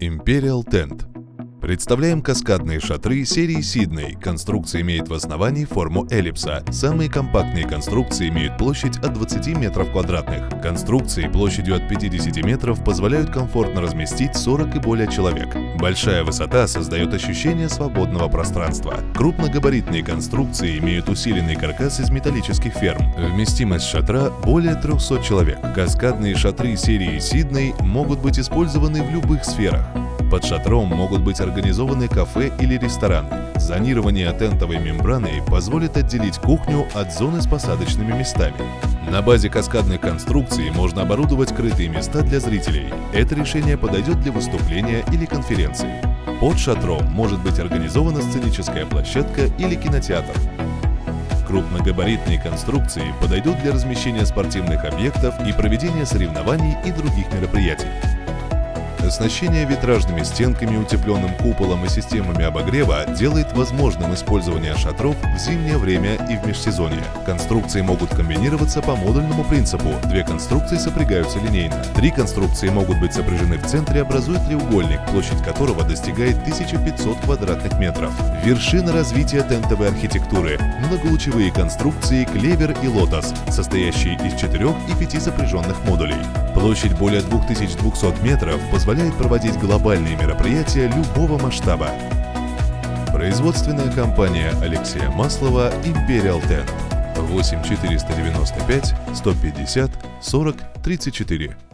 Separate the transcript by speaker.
Speaker 1: Imperial Tent. Представляем каскадные шатры серии Сидней. Конструкция имеет в основании форму эллипса. Самые компактные конструкции имеют площадь от 20 метров квадратных. Конструкции площадью от 50 метров позволяют комфортно разместить 40 и более человек. Большая высота создает ощущение свободного пространства. Крупногабаритные конструкции имеют усиленный каркас из металлических ферм. Вместимость шатра более 300 человек. Каскадные шатры серии Сидней могут быть использованы в любых сферах. Под шатром могут быть организованы кафе или рестораны. Зонирование тентовой мембраной позволит отделить кухню от зоны с посадочными местами. На базе каскадных конструкций можно оборудовать крытые места для зрителей. Это решение подойдет для выступления или конференции. Под шатром может быть организована сценическая площадка или кинотеатр. Крупногабаритные конструкции подойдут для размещения спортивных объектов и проведения соревнований и других мероприятий. Оснащение витражными стенками, утепленным куполом и системами обогрева делает возможным использование шатров в зимнее время и в межсезонье. Конструкции могут комбинироваться по модульному принципу. Две конструкции сопрягаются линейно. Три конструкции могут быть сопряжены в центре, образуя треугольник, площадь которого достигает 1500 квадратных метров. Вершина развития тентовой архитектуры. Многолучевые конструкции «Клевер» и «Лотос», состоящие из четырех и пяти сопряженных модулей. Площадь более 2200 метров позволяет проводить глобальные мероприятия любого масштаба. Производственная компания Алексея Маслова Imperial Ten 8 495 150 40 34